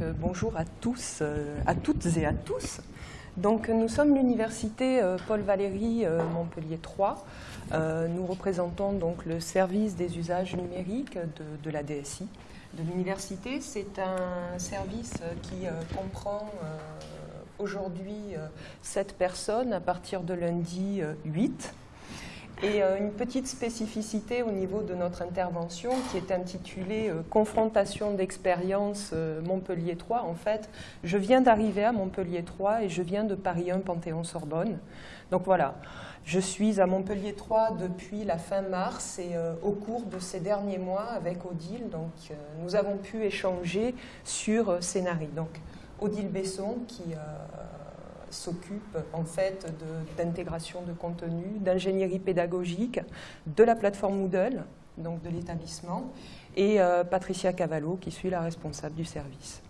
Euh, bonjour à tous, euh, à toutes et à tous. Donc, nous sommes l'université euh, Paul Valéry Montpellier 3. nous représentons donc le service des usages numériques de, de la DSI de l'université. C'est un service qui comprend aujourd'hui 7 personnes à partir de lundi 8. Et euh, une petite spécificité au niveau de notre intervention qui est intitulée euh, Confrontation d'expérience euh, Montpellier 3. En fait, je viens d'arriver à Montpellier 3 et je viens de Paris 1 Panthéon-Sorbonne. Donc voilà, je suis à Montpellier 3 depuis la fin mars et au cours de ces derniers mois avec Odile, donc, nous avons pu échanger sur Scénarii. Donc Odile Besson qui s'occupe en fait d'intégration de, contenu, d'ingénierie pédagogique, de la plateforme Moodle, donc de l'établissement, et euh, Patricia Cavallo qui suit la responsable du service.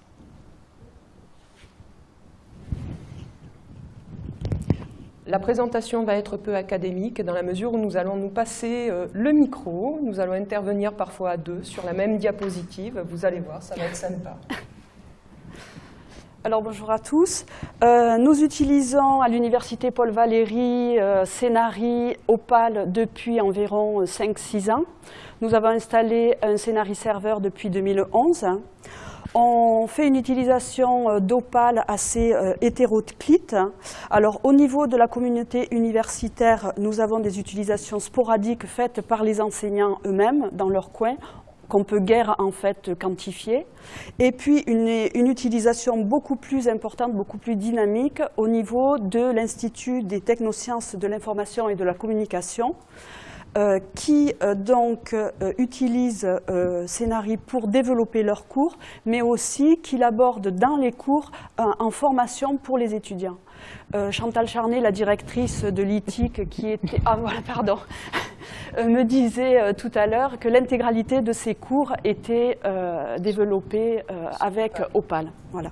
La présentation va être peu académique dans la mesure où nous allons nous passer euh, le micro, nous allons intervenir parfois à deux sur la même diapositive, vous allez voir, ça va être sympa. Alors bonjour à tous. Euh, nous utilisons à l'université Paul Valéry euh, Scénari Opal depuis environ 5-6 ans. Nous avons installé un Scénari serveur depuis 2011. On fait une utilisation euh, d'Opal assez hétéroclite. Alors au niveau de la communauté universitaire, nous avons des utilisations sporadiques faites par les enseignants eux-mêmes dans leur coin qu'on peut guère en fait quantifier, et puis une, utilisation beaucoup plus importante, beaucoup plus dynamique au niveau de l'Institut des technosciences de l'information et de la communication, euh, qui euh, donc euh, utilisent Scénarii pour développer leurs cours, mais aussi qui l'abordent dans les cours en formation pour les étudiants. Chantal Charnet, la directrice de l'ITIC, qui était... Ah voilà, pardon euh, me disait euh, tout à l'heure que l'intégralité de ces cours était euh, développée avec Opal. Voilà.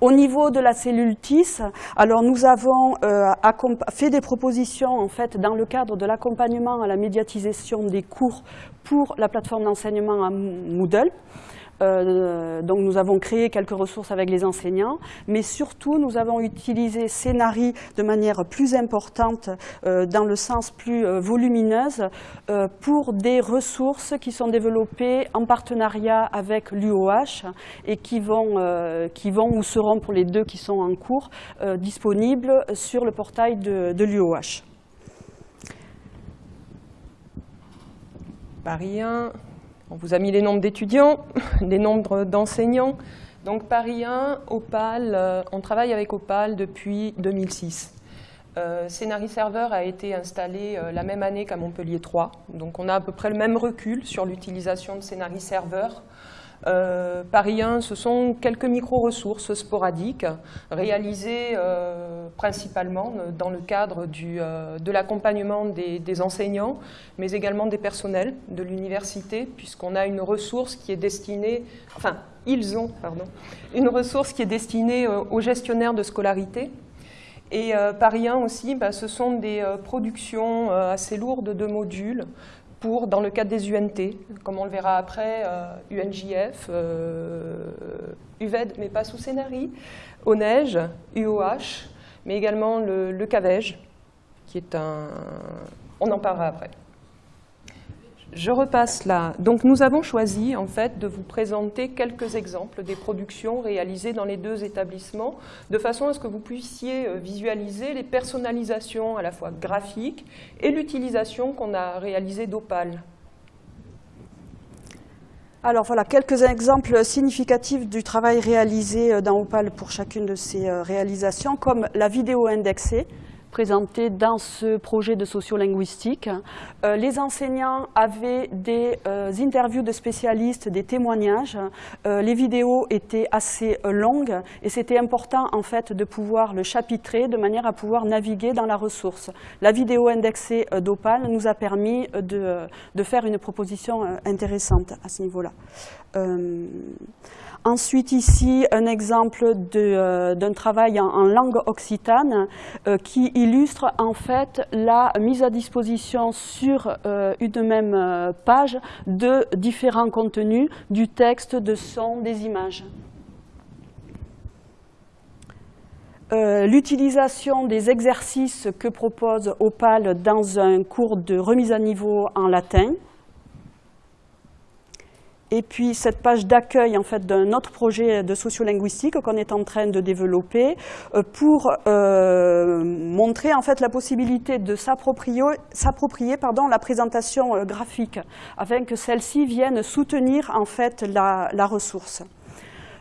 Au niveau de la cellule TIS, alors nous avons fait des propositions en fait dans le cadre de l'accompagnement à la médiatisation des cours pour la plateforme d'enseignement à Moodle. Euh, donc nous avons créé quelques ressources avec les enseignants, mais surtout nous avons utilisé Scénarii de manière plus importante, euh, dans le sens plus euh, volumineuse, pour des ressources qui sont développées en partenariat avec l'UOH et qui vont, qui vont ou seront pour les deux qui sont en cours disponibles sur le portail de, l'UOH. Paris 1, on vous a mis les nombres d'étudiants, les nombres d'enseignants. Donc Paris 1, Opal, euh, on travaille avec Opal depuis 2006. Euh, Server a été installé euh, la même année qu'à Montpellier 3. Donc on a à peu près le même recul sur l'utilisation de Scénarii Server. Euh, Paris 1, ce sont quelques micro-ressources sporadiques réalisées euh, principalement dans le cadre euh, de l'accompagnement des, enseignants, mais également des personnels de l'université, puisqu'on a une ressource qui est destinée, enfin, ils ont, pardon, une ressource qui est destinée aux gestionnaires de scolarité, et euh, Paris 1 aussi, bah, ce sont des euh, productions euh, assez lourdes de modules pour, dans le cadre des UNT, comme on le verra après, UNJF, UVED, mais pas sous scénarii, ONEJ, UOH, mais également le, le CAVEJ, qui est un... On en parlera après. Je repasse là. Donc nous avons choisi en fait de vous présenter quelques exemples des productions réalisées dans les deux établissements, de façon à ce que vous puissiez euh, visualiser les personnalisations à la fois graphiques et l'utilisation qu'on a réalisée d'Opal. Alors voilà, quelques exemples significatifs du travail réalisé euh, dans Opal pour chacune de ces euh, réalisations, comme la vidéo indexée, présenté dans ce projet de sociolinguistique. Euh, les enseignants avaient des euh, interviews de spécialistes, des témoignages. Euh, les vidéos étaient assez longues et c'était important en fait de pouvoir le chapitrer de manière à pouvoir naviguer dans la ressource. La vidéo indexée d'Opal nous a permis de, de, faire une proposition intéressante à ce niveau-là. Ensuite, ici, un exemple euh, d'un travail en, langue occitane euh, qui illustre en fait la mise à disposition sur euh, une même page de différents contenus, du texte, de son, des images. L'utilisation des exercices que propose Opal dans un cours de remise à niveau en latin et puis cette page d'accueil en fait, d'un autre projet de sociolinguistique qu'on est en train de développer euh, pour euh, montrer en fait, la possibilité de s'approprier la présentation euh, graphique afin que celle-ci vienne soutenir en fait, la, la ressource.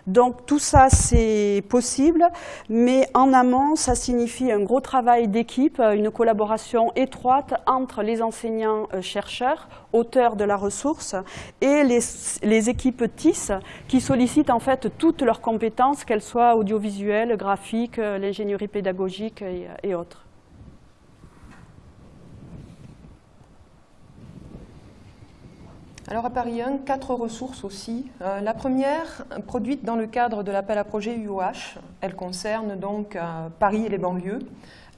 Donc tout ça, c'est possible, mais en amont, ça signifie un gros travail d'équipe, une collaboration étroite entre les enseignants-chercheurs, euh, auteurs de la ressource, et les, équipes TIS qui sollicitent en fait toutes leurs compétences, qu'elles soient audiovisuelles, graphiques, euh, l'ingénierie pédagogique et autres. Alors à Paris 1, quatre ressources aussi. Euh, la première, produite dans le cadre de l'appel à projet UOH, elle concerne donc euh, Paris et les banlieues.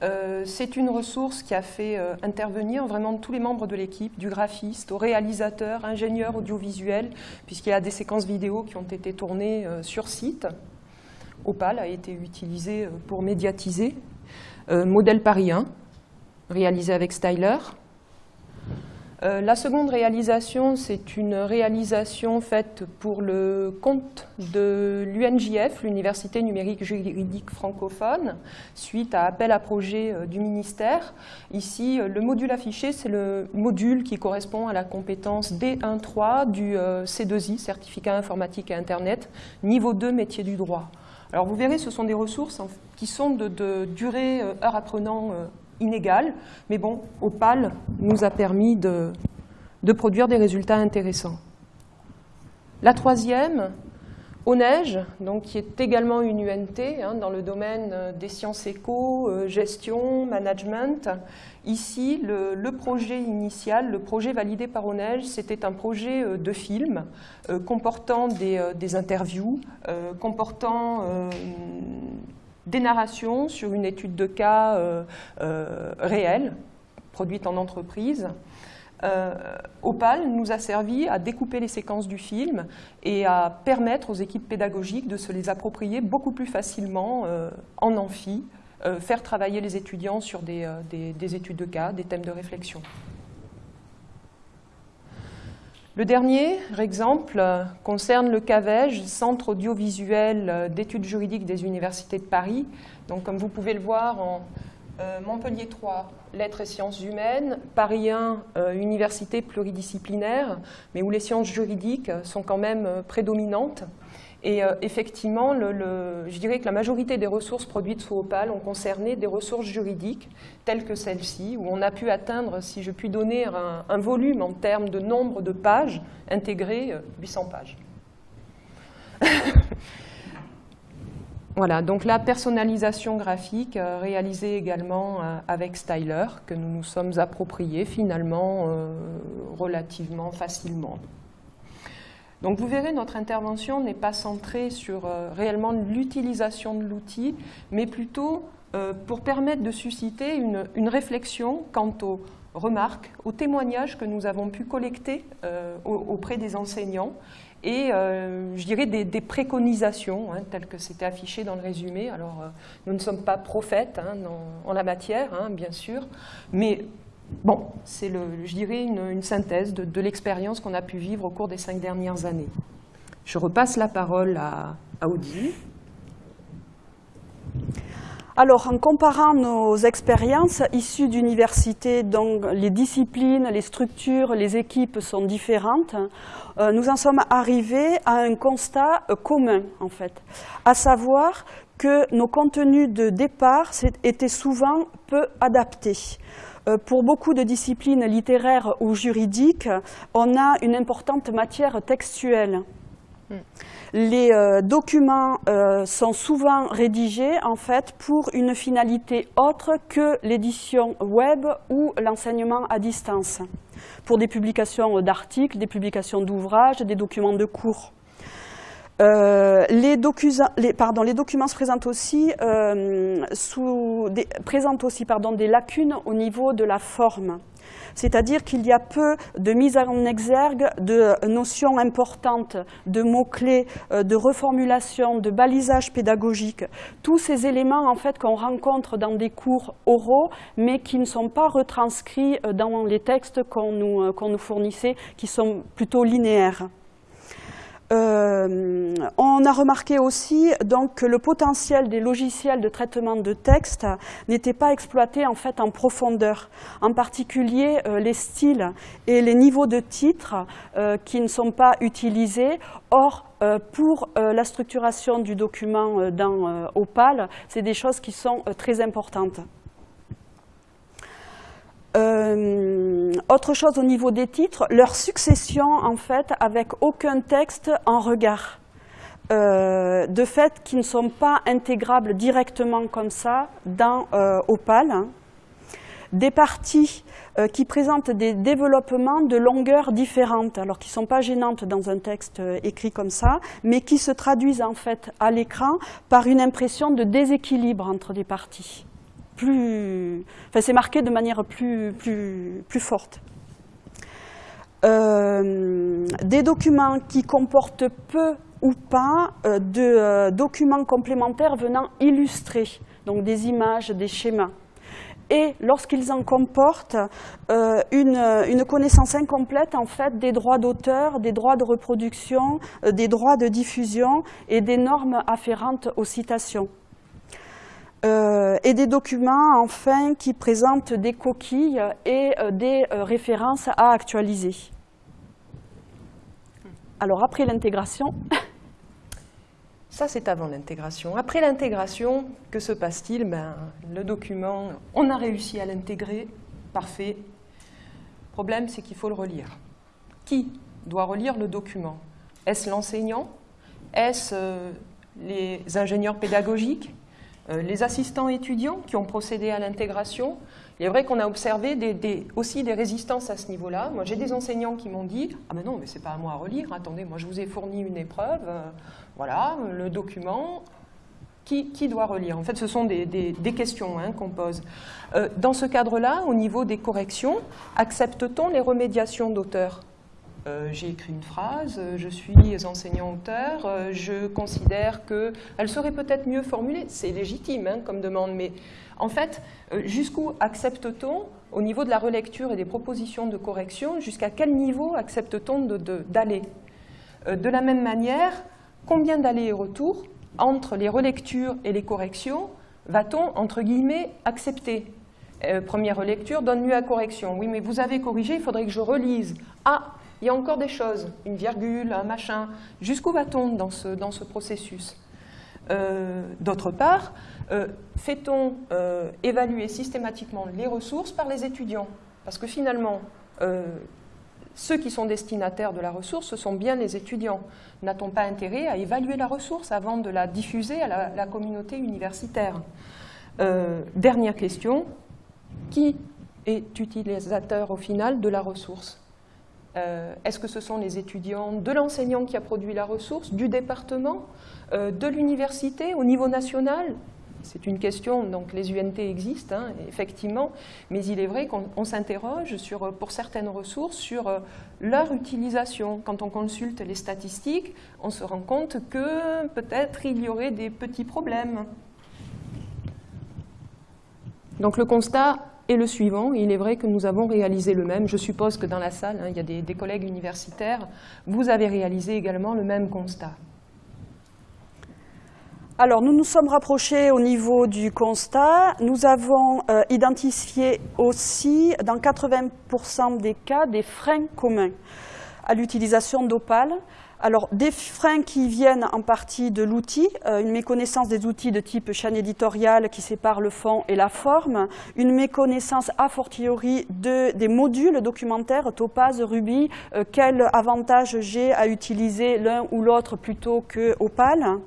Euh, c'est une ressource qui a fait intervenir vraiment tous les membres de l'équipe, du graphiste au réalisateur, ingénieur audiovisuel, puisqu'il y a des séquences vidéo qui ont été tournées sur site. Opal a été utilisé pour médiatiser. modèle Paris 1, réalisé avec Styler. Euh, la seconde réalisation, c'est une réalisation faite pour le compte de l'UNJF, l'Université numérique juridique francophone, suite à appel à projet euh, du ministère. Ici, euh, le module affiché, c'est le module qui correspond à la compétence D1.3 du C2I, Certificat informatique et Internet, niveau 2, métier du droit. Alors vous verrez, ce sont des ressources qui sont de, durée heure apprenant inégal, mais bon, Opal nous a permis de, produire des résultats intéressants. La troisième, neige, donc, qui est également une UNT hein, dans le domaine euh, des sciences éco, euh, gestion, management. Ici, le, projet initial, le projet validé par neige, c'était un projet euh, de film comportant des interviews, comportant des narrations sur une étude de cas euh, euh, réelle, produite en entreprise. Euh, Opal nous a servi à découper les séquences du film et à permettre aux équipes pédagogiques de se les approprier beaucoup plus facilement en amphi, faire travailler les étudiants sur des, études de cas, des thèmes de réflexion. Le dernier exemple concerne le CAVEJ, Centre audiovisuel d'études juridiques des universités de Paris. Donc, comme vous pouvez le voir en euh, Montpellier 3, lettres et sciences humaines, Paris 1, euh, université pluridisciplinaire, mais où les sciences juridiques sont quand même euh, prédominantes. Et euh, effectivement, je dirais que la majorité des ressources produites sous Opal ont concerné des ressources juridiques telles que celle-ci, où on a pu atteindre, si je puis donner un, volume en termes de nombre de pages intégrées, 800 euh, pages. Voilà, donc la personnalisation graphique euh, réalisée également avec Styler, que nous nous sommes appropriés finalement relativement facilement. Donc vous verrez, notre intervention n'est pas centrée sur euh, réellement l'utilisation de l'outil, mais plutôt euh, pour permettre de susciter une, réflexion quant aux remarques, aux témoignages que nous avons pu collecter euh, auprès des enseignants et je dirais des, préconisations, hein, telles que c'était affiché dans le résumé. Alors, nous ne sommes pas prophètes hein, en la matière, hein, bien sûr, mais Bon, c'est, je dirais, une, synthèse de, l'expérience qu'on a pu vivre au cours des cinq dernières années. Je repasse la parole à, à Audi. Alors, en comparant nos expériences issues d'universités dont les disciplines, les structures, les équipes sont différentes, euh, nous en sommes arrivés à un constat euh, commun, en fait, à savoir que nos contenus de départ étaient souvent peu adaptés. Euh, pour beaucoup de disciplines littéraires ou juridiques, on a une importante matière textuelle. Hmm. Les euh, documents euh, sont souvent rédigés en fait pour une finalité autre que l'édition web ou l'enseignement à distance, pour des publications d'articles, des publications d'ouvrages, des documents de cours. Euh, les, documents se présentent aussi, euh, des, présentent aussi des lacunes au niveau de la forme. C'est-à-dire qu'il y a peu de mise en exergue de notions importantes, de mots-clés, euh, de reformulation, de balisage pédagogique. Tous ces éléments en fait, qu'on rencontre dans des cours oraux, mais qui ne sont pas retranscrits dans les textes qu'on nous fournissait, qui sont plutôt linéaires. Euh, on a remarqué aussi que le potentiel des logiciels de traitement de texte n'était pas exploité en, fait, en profondeur, en particulier euh, les styles et les niveaux de titres euh, qui ne sont pas utilisés. Or, pour la structuration du document dans Opal, c'est des choses qui sont très importantes. Euh, autre chose au niveau des titres, leur succession en fait avec aucun texte en regard. Euh, de fait qui ne sont pas intégrables directement comme ça dans euh, Opal. Des parties qui présentent des développements de longueurs différentes, alors qui ne sont pas gênantes dans un texte écrit comme ça, mais qui se traduisent en fait à l'écran par une impression de déséquilibre entre des parties plus, enfin, c'est marqué de manière plus, plus, plus forte. Euh, des documents qui comportent peu ou pas euh, de euh, documents complémentaires venant illustrer, donc des images, des schémas. Et lorsqu'ils en comportent une, une, connaissance incomplète en fait des droits d'auteur, des droits de reproduction, des droits de diffusion et des normes afférentes aux citations. Euh, et des documents enfin qui présentent des coquilles et euh, des euh, références à actualiser. Alors après l'intégration... Ça, c'est avant l'intégration. Après l'intégration, que se passe-t-il? Ben, Le document, on a réussi à l'intégrer, parfait. Le problème, c'est qu'il faut le relire. Qui doit relire le document? Est-ce l'enseignant? Est-ce les ingénieurs pédagogiques? Les assistants étudiants qui ont procédé à l'intégration, il est vrai qu'on a observé aussi des résistances à ce niveau-là. Moi, j'ai des enseignants qui m'ont dit « Ah ben non, mais c'est pas à moi à relire, attendez, moi je vous ai fourni une épreuve, euh, voilà, le document, qui, doit relire ?» En fait, ce sont des, questions hein, qu'on pose. Euh, dans ce cadre-là, au niveau des corrections, accepte-t-on les remédiations d'auteurs? Euh, j'ai écrit une phrase, euh, je suis enseignant-auteur, euh, je considère qu'elle serait peut-être mieux formulée. C'est légitime hein, comme demande, mais en fait, jusqu'où accepte-t-on, au niveau de la relecture et des propositions de correction, jusqu'à quel niveau accepte-t-on d'aller? De la même manière, combien d'allers et retours entre les relectures et les corrections va-t-on, entre guillemets, accepter? Première relecture donne lieu à correction. Oui, mais vous avez corrigé, il faudrait que je relise. Ah, il y a encore des choses, une virgule, un machin. Jusqu'où va-t-on dans ce, dans ce processus? Euh, D'autre part, euh, fait-on euh, évaluer systématiquement les ressources par les étudiants? Parce que finalement, ceux qui sont destinataires de la ressource, ce sont bien les étudiants. N'a-t-on pas intérêt à évaluer la ressource avant de la diffuser à la communauté universitaire? Dernière question, qui est utilisateur au final de la ressource? Euh, est-ce que ce sont les étudiants de l'enseignant qui a produit la ressource, du département, euh, de l'université au niveau national? C'est une question, donc les UNT existent, hein, effectivement, mais il est vrai qu'on s'interroge pour certaines ressources sur euh, leur utilisation. Quand on consulte les statistiques, on se rend compte que peut-être il y aurait des petits problèmes. Donc le constat et le suivant, il est vrai que nous avons réalisé le même. Je suppose que dans la salle, hein, il y a des, collègues universitaires. Vous avez réalisé également le même constat. Alors, nous nous sommes rapprochés au niveau du constat. Nous avons euh, identifié aussi, dans 80% des cas, des freins communs à l'utilisation d'Opal. Alors, des freins qui viennent en partie de l'outil, euh, une méconnaissance des outils de type chaîne éditoriale qui sépare le fond et la forme, une méconnaissance a fortiori de, des modules documentaires, Topaz, Ruby, euh, quel avantage j'ai à utiliser l'un ou l'autre plutôt que Opal.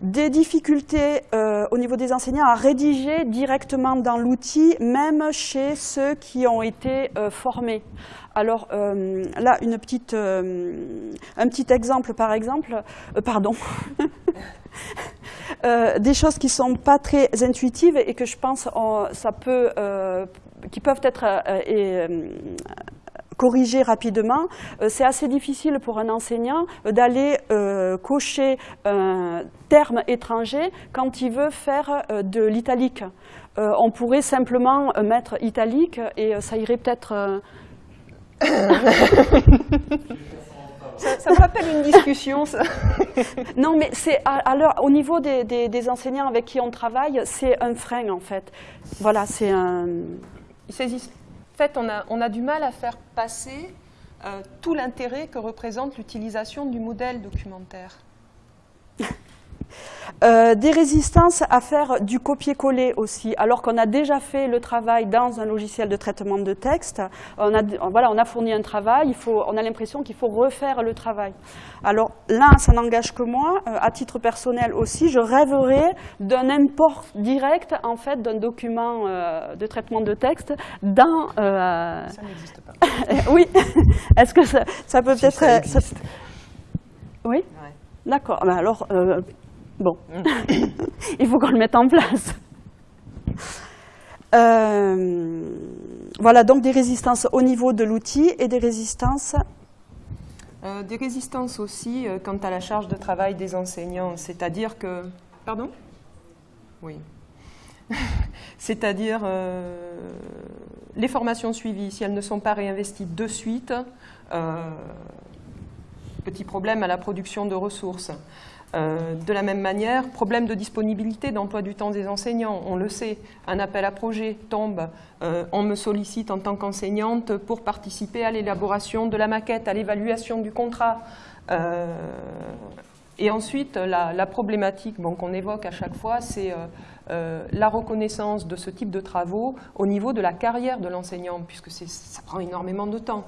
Des difficultés au niveau des enseignants à rédiger directement dans l'outil, même chez ceux qui ont été formés. Alors là, une petite, un petit exemple par exemple, pardon, des choses qui ne sont pas très intuitives et que je pense ça peut, qui peuvent être corriger rapidement. Euh, c'est assez difficile pour un enseignant euh, d'aller euh, cocher un terme étranger quand il veut faire de l'italique. on pourrait simplement mettre italique et ça irait peut-être... Ça, me rappelle une discussion, ça. non, mais c'est au niveau des, des, enseignants avec qui on travaille, c'est un frein en fait. Voilà, c'est un. Ils saisissent fait, on a, du mal à faire passer euh, tout l'intérêt que représente l'utilisation du modèle documentaire. Euh, des résistances à faire du copier-coller aussi, alors qu'on a déjà fait le travail dans un logiciel de traitement de texte. On a, voilà, on a fourni un travail, il faut, on a l'impression qu'il faut refaire le travail. Alors là, ça n'engage que moi. Euh, à titre personnel aussi, je rêverais d'un import direct en fait d'un document euh, de traitement de texte dans. ça n'existe pas. oui. Est-ce que ça, peut peut-être. Ça Oui. D'accord. Ben alors, Bon, il faut qu'on le mette en place. Euh, voilà, donc des résistances au niveau de l'outil et des résistances euh, Des résistances aussi euh, quant à la charge de travail des enseignants, c'est-à-dire que... Pardon? Oui. c'est-à-dire les formations suivies, si elles ne sont pas réinvesties de suite, petit problème à la production de ressources. Euh, de la même manière, problème de disponibilité d'emploi du temps des enseignants, on le sait, un appel à projet tombe, euh, on me sollicite en tant qu'enseignante pour participer à l'élaboration de la maquette, à l'évaluation du contrat. Euh, et ensuite, la, problématique qu'on évoque à chaque fois, c'est la reconnaissance de ce type de travaux au niveau de la carrière de l'enseignant, puisque ça prend énormément de temps.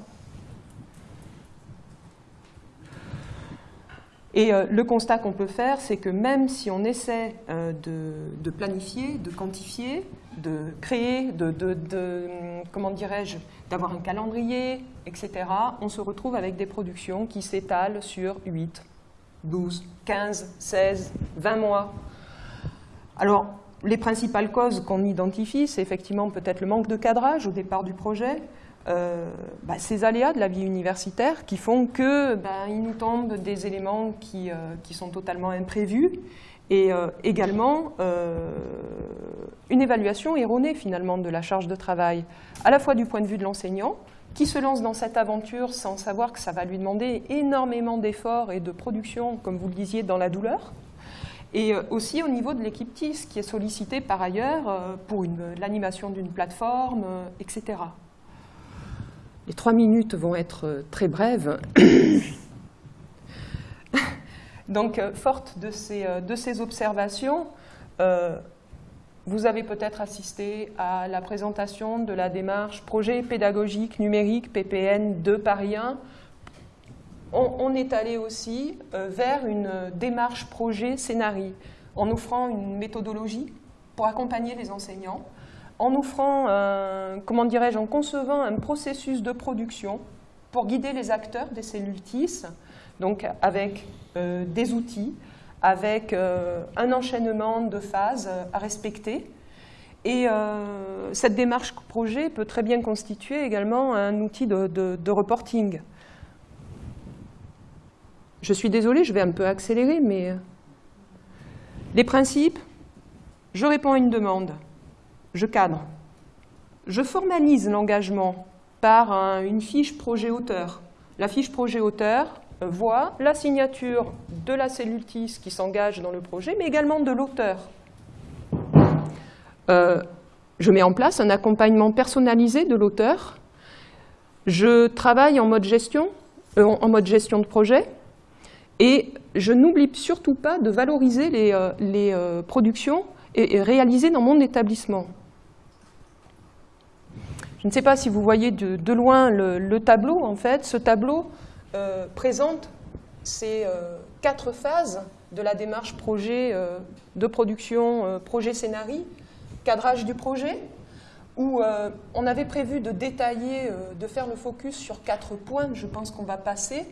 Et euh, le constat qu'on peut faire, c'est que même si on essaie euh, de, planifier, de quantifier, de créer, de, comment dirais-je, d'avoir un calendrier, etc., on se retrouve avec des productions qui s'étalent sur 8, 12, 15, 16, 20 mois. Alors, les principales causes qu'on identifie, c'est effectivement peut-être le manque de cadrage au départ du projet, euh, bah, ces aléas de la vie universitaire qui font que bah, il nous tombe des éléments qui, euh, qui sont totalement imprévus et euh, également une évaluation erronée finalement de la charge de travail, à la fois du point de vue de l'enseignant, qui se lance dans cette aventure sans savoir que ça va lui demander énormément d'efforts et de production, comme vous le disiez, dans la douleur, et aussi au niveau de l'équipe TIS, qui est sollicitée par ailleurs pour l'animation d'une plateforme, etc. Les trois minutes vont être euh, très brèves. Donc, euh, forte de ces, euh, observations, vous avez peut-être assisté à la présentation de la démarche projet pédagogique numérique PPN de Paris 1. On, est allé aussi vers une démarche projet scénarii en offrant une méthodologie pour accompagner les enseignants en offrant, comment dirais-je, en concevant un processus de production pour guider les acteurs des cellules TIS, donc avec euh, des outils, avec euh, un enchaînement de phases à respecter. Et euh, cette démarche projet peut très bien constituer également un outil de reporting. Je suis désolée, je vais un peu accélérer, mais les principes, je réponds à une demande, je cadre. Je formalise l'engagement par une fiche projet auteur. La fiche projet auteur voit la signature de la cellule TIS qui s'engage dans le projet, mais également de l'auteur. Euh, je mets en place un accompagnement personnalisé de l'auteur. Je travaille en mode gestion, euh, en mode gestion de projet, et je n'oublie surtout pas de valoriser les, euh, productions réalisées dans mon établissement. Je ne sais pas si vous voyez de, loin le, tableau, en fait. Ce tableau euh, présente ces quatre phases de la démarche projet de production, projet scénarii, cadrage du projet, où on avait prévu de détailler, de faire le focus sur quatre points, je pense qu'on va passer,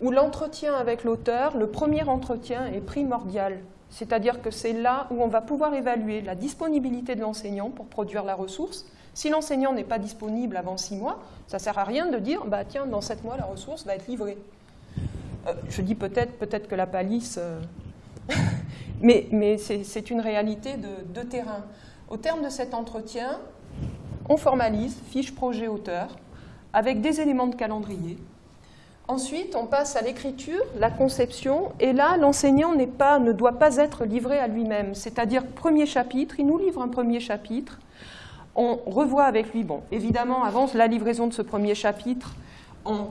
où l'entretien avec l'auteur, le premier entretien est primordial. C'est-à-dire que c'est là où on va pouvoir évaluer la disponibilité de l'enseignant pour produire la ressource. Si l'enseignant n'est pas disponible avant six mois, ça ne sert à rien de dire bah, « tiens, dans sept mois, la ressource va être livrée euh, Je dis peut-être peut, -être, que la palisse... Euh, mais, mais c'est une réalité de, de terrain. Au terme de cet entretien, on formalise fiche projet auteur avec des éléments de calendrier, Ensuite, on passe à l'écriture, la conception, et là, l'enseignant ne doit pas être livré à lui-même. C'est-à-dire, premier chapitre, il nous livre un premier chapitre, on revoit avec lui, bon, évidemment, avant la livraison de ce premier chapitre, on,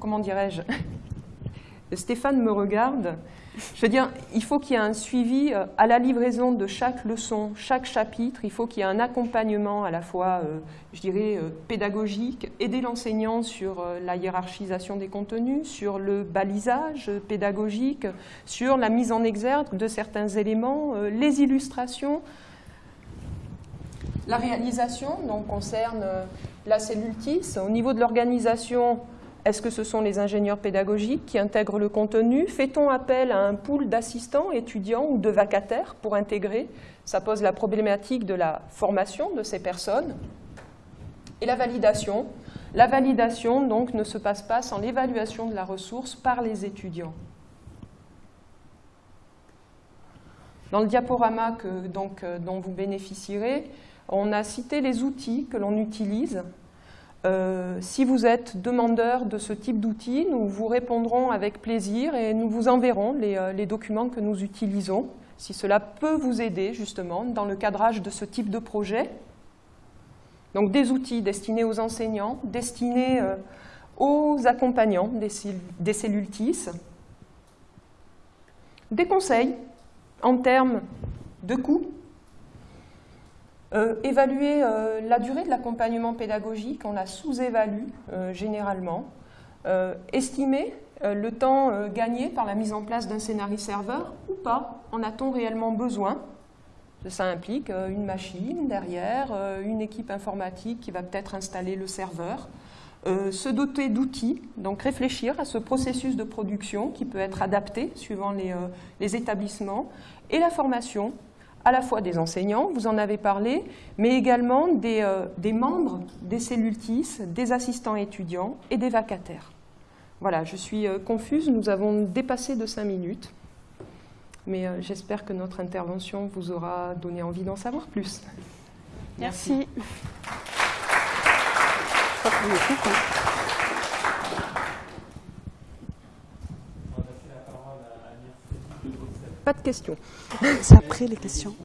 comment dirais-je, Stéphane me regarde, je veux dire, il faut qu'il y ait un suivi euh, à la livraison de chaque leçon, chaque chapitre. Il faut qu'il y ait un accompagnement à la fois, euh, je dirais, euh, pédagogique, aider l'enseignant sur la hiérarchisation des contenus, sur le balisage pédagogique, sur la mise en exergue de certains éléments, les illustrations. La réalisation donc, concerne la cellule TIS. Au niveau de l'organisation, est-ce que ce sont les ingénieurs pédagogiques qui intègrent le contenu? Fait-on appel à un pool d'assistants, étudiants ou de vacataires pour intégrer? Ça pose la problématique de la formation de ces personnes. Et la validation? La validation donc, ne se passe pas sans l'évaluation de la ressource par les étudiants. Dans le diaporama euh, dont vous bénéficierez, on a cité les outils que l'on utilise euh, si vous êtes demandeur de ce type d'outils, nous vous répondrons avec plaisir et nous vous enverrons les, euh, les, documents que nous utilisons, si cela peut vous aider justement dans le cadrage de ce type de projet. Donc des outils destinés aux enseignants, destinés euh, aux accompagnants des, des cellules TIS, des conseils en termes de coûts, euh, évaluer euh, la durée de l'accompagnement pédagogique, on la sous-évalue euh, généralement. estimer le temps gagné par la mise en place d'un scénario serveur ou pas, en a-t-on réellement besoin? Ça implique une machine derrière, une équipe informatique qui va peut-être installer le serveur, se doter d'outils, donc réfléchir à ce processus de production qui peut être adapté suivant les, les établissements, et la formation, à la fois des enseignants, vous en avez parlé, mais également des, euh, membres des cellules TIS, des assistants étudiants et des vacataires. Voilà, je suis euh, confuse, nous avons dépassé de cinq minutes, mais euh, j'espère que notre intervention vous aura donné envie d'en savoir plus. Merci. Pas de questions. C'est après les questions.